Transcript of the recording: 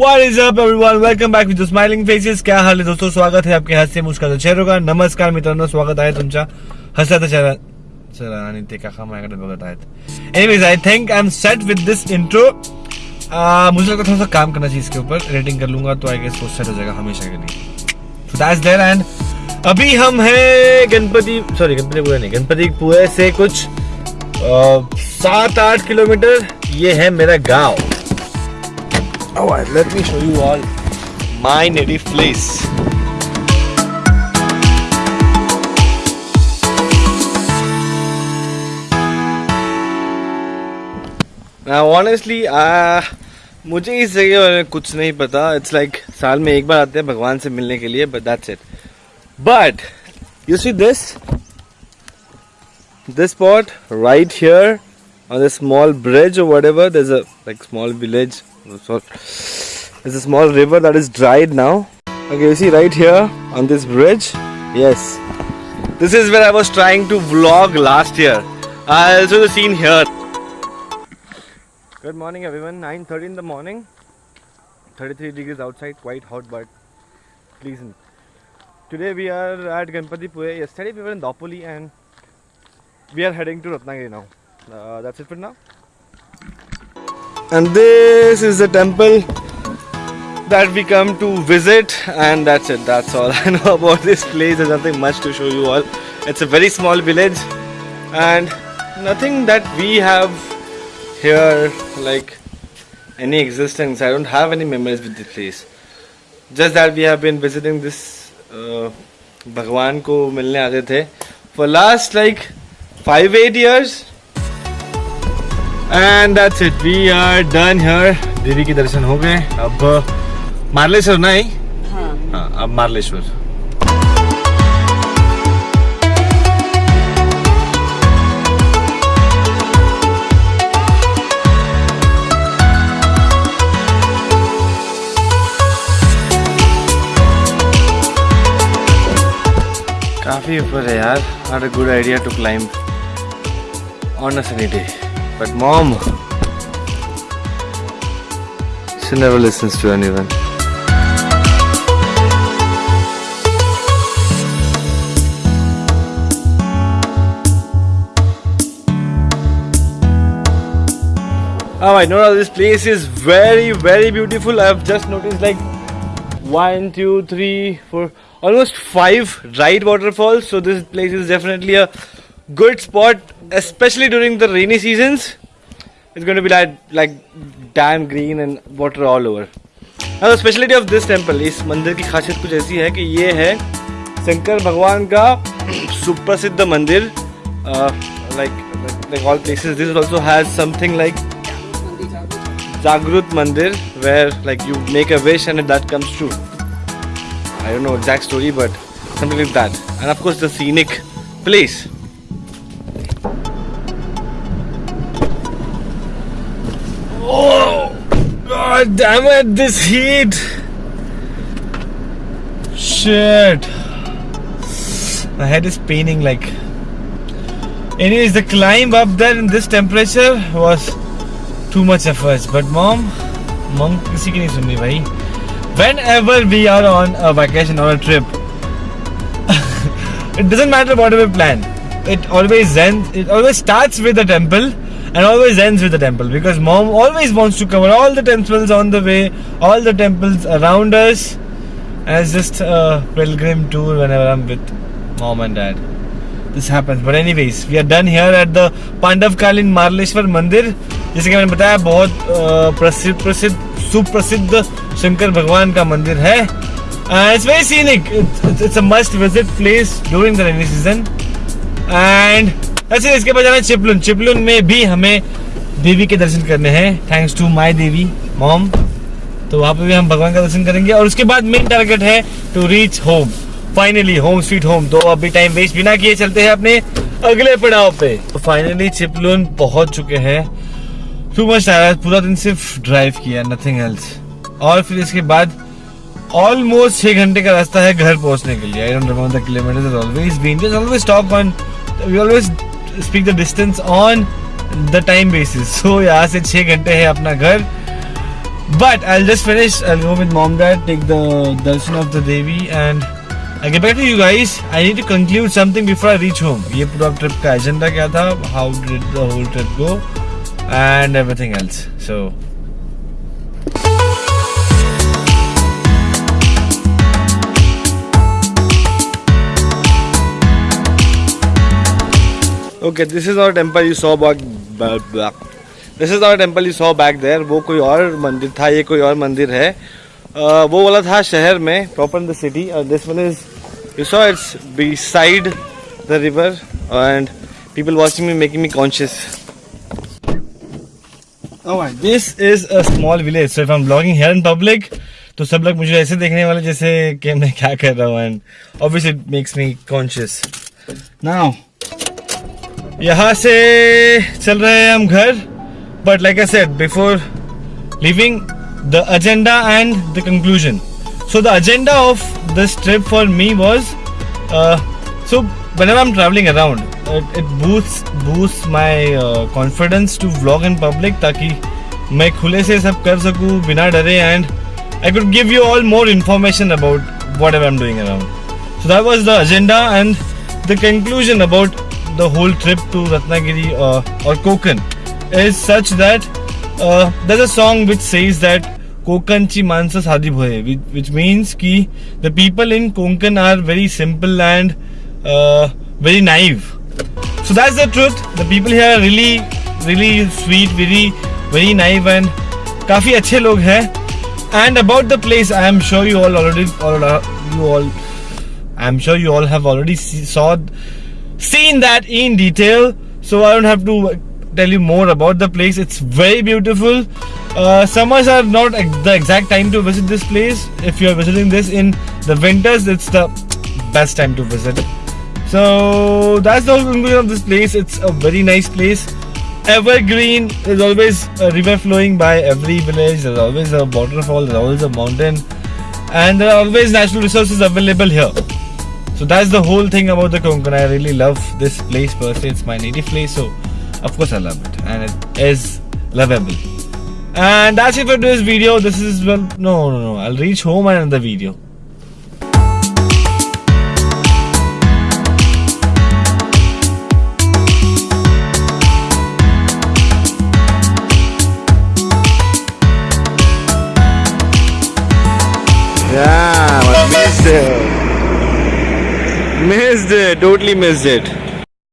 What is up, everyone? Welcome back with the smiling faces. क्या हाल है दोस्तों? स्वागत है आपके हास्य मुस्कान चेहरों का। नमस्कार मित्रांनो, स्वागत आहे तुमच्या हसत चेहरा चला आणि ते काका माझ्याकडे बघत आहेत anyways I think I am set with this intro मुझे लगता थोड़ा सा काम करना चाहिए इसके ऊपर। एडिटिंग कर लूँगा तो आई गेस वो सेट हो जाएगा हमेशा के लिए। So that's there and अभी हम हैं गणपति सॉरी गणपतिपुरे नहीं गणपतिपुरे से कुछ सात आठ किलोमीटर ये है मेरा गाँव। Alright, let me show you all my native place. Now, honestly, uh, मुझे इस जगह बारे में कुछ नहीं पता इट्स लाइक like, साल में एक बार आते हैं भगवान से मिलने के लिए but that's it but you see this this spot right here on a small bridge or whatever there's a like small village so there's a small river that is dried now. Okay you see right here on this bridge? Yes. This is where i was trying to vlog last year. I also the scene here. Good morning everyone. 9:30 in the morning. 33 degrees outside quite hot but pleasant. Today we are at ganpati pure yesterday we were in dapoli and we are heading to Ratnagiri now. Uh, that's it for now And this is the temple that we come to visit, and that's it. That's all I know about this place. There's nothing much to show you all. It's a very small village, and nothing that we have here like any existence. I don't have any memories with this place. Just that we have been visiting this uh, भगवान को मिलने आते थे for last like five eight years and that's it. We are done here. देवी के दर्शन हो गए अब मार्लेश्वर नहीं हाँ हाँ अब मार्लेश्वर काफ़ी ऊपर है यार. Not a good idea to climb on a sunny day. But mom, she never listens to anyone. Alright, Nora, this place is very, very beautiful. I've just noticed like one, two, three, four, almost five right waterfalls. So this place is definitely a good spot, especially during the rainy seasons. It's going to be like like damn green and water all over. Now the specialty of this temple, इस मंदिर की खासियत कुछ ऐसी है कि ये है शंकर भगवान का सुप्रसिद्ध मंदिर like like all places this also has something like Jagrut Mandir where like you make a wish and that comes true. I don't know exact story but something like that. And of course the scenic place. Oh god damn it this heat Shit My head is paining like Anyways the climb up there in this temperature was too much efforts but mom mom किसी की नहीं सुननी भाई whenever we are on a vacation or a trip it doesn't matter what we plan it always ends it always starts with the temple and always ends with the temple because mom always wants to cover all the temples on the way all the temples around us and it's just a pilgrim tour whenever i'm with mom and dad this happens but anyways we are done here at the पांडवकालीन Marleshwar मंदिर जैसे कि मैंने बताया बहुत अ, प्रसिद्ध प्रसिद्ध सुप्रसिद्ध शंकर भगवान का मंदिर है it's very scenic it's a must visit place during the rainy season and ऐसे इसके बाद जाना है चिपलुन। चिपलुन में भी हमें देवी के दर्शन करने हैं। Thanks to my Devi mom तो वहाँ पे भी हम भगवान का दर्शन करेंगे। और उसके बाद मेन टारगेट है to reach home finally home sweet home तो अभी टाइम वेस्ट बिना किए, चलते हैं अपने अगले पड़ाव पे। तो फाइनली चिपलुन पहुँच चुके हैं। टू मच टायर्ड पूरा दिन सिर्फ़ ड्राइव किया नथिंग एल्स और फिर इसके बाद ऑलमोस्ट छह घंटे का रास्ता है घर पहुँचने के लिए। I don't remember the kilometres always been just always talk on we always speak the distance on the time basis so यहाँ से छः घंटे है अपना घर but I just finish I go with mom dad take the darshan of the devi and I get back to you guys I need to conclude something before I reach home ये पूरा trip का agenda क्या था how did the whole trip go and everything else so okay this is our temple you saw back this is our temple you saw back there वो कोई और मंदिर था ये कोई और मंदिर है। uh, वो वाला था शहर में प्रॉपर इन द सिटी और this one is you saw it's beside the river and people watching me making me conscious. This is a small village so if I am blogging here in public तो सब लोग मुझे ऐसे देखने वाले जैसे कि मैं क्या कर रहा हूँ and obviously it makes me conscious now यहाँ से चल रहे हैं हम घर but like I said before leaving the agenda and the conclusion so the agenda of this trip for me was so one I am travelling around it boost boost my confidence to blog in public ताकि मैं खुले से सब कर सकूँ, बिना डरे and I could give you all more information about what have am doing around so that was the agenda and the conclusion about the whole trip to Ratnagiri uh, or Konkan is such that uh, there's a song which says that Konkan chi mansa sadhi bhoye, which, which means ki the people in Konkan are very simple and uh, very naive. So that's the truth. The people here are really, really sweet, very, very naive and काफी अच्छे लोग हैं. And about the place, I am sure you all already, all, you all, I am sure you all have already see, saw seen that in detail so i don't have to tell you more about the place. It's very beautiful. Uh, summers are not the exact time to visit this place. If you're visiting this in the winters it's the best time to visit. So that's the conclusion of this place. It's a very nice place. Evergreen there's always a river flowing by every village. There's always a waterfall. There's always a mountain. And there are always natural resources available here so that's the whole thing about the Konkan. I really love this place per se. It's my native place, so of course I love it, and it is lovable. And that's it for this video. This is well, no, no, no. I'll reach home and end the video. Missed it. Totally missed it.